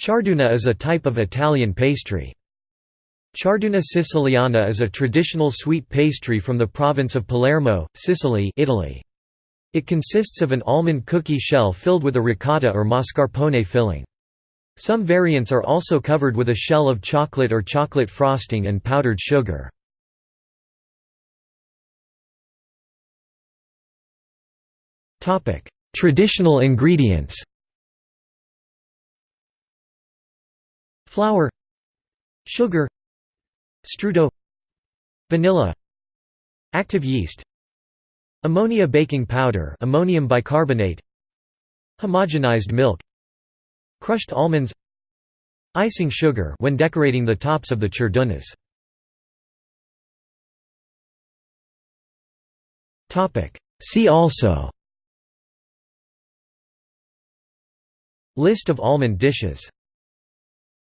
Ciarduna is a type of Italian pastry. Ciarduna siciliana is a traditional sweet pastry from the province of Palermo, Sicily Italy. It consists of an almond cookie shell filled with a ricotta or mascarpone filling. Some variants are also covered with a shell of chocolate or chocolate frosting and powdered sugar. Traditional ingredients Flour Sugar Strudel Vanilla Active yeast Ammonia baking powder ammonium bicarbonate Homogenized milk Crushed almonds Icing sugar when decorating the tops of the ciardunas. See also List of almond dishes